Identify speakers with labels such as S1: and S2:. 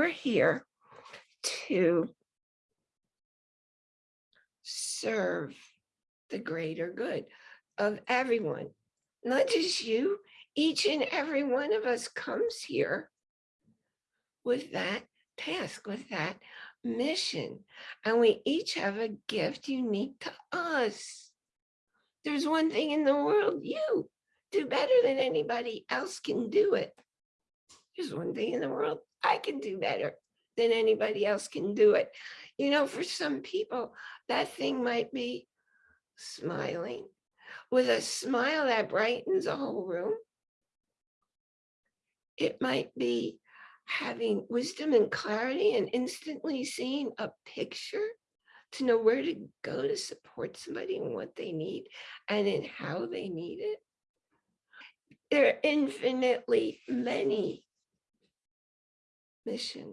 S1: are here to serve the greater good of everyone, not just you. Each and every one of us comes here with that task, with that mission, and we each have a gift unique to us. There's one thing in the world you do better than anybody else can do it. There's one thing in the world I can do better than anybody else can do it. You know, for some people, that thing might be smiling with a smile that brightens a whole room. It might be having wisdom and clarity and instantly seeing a picture to know where to go to support somebody and what they need and in how they need it. There are infinitely many missions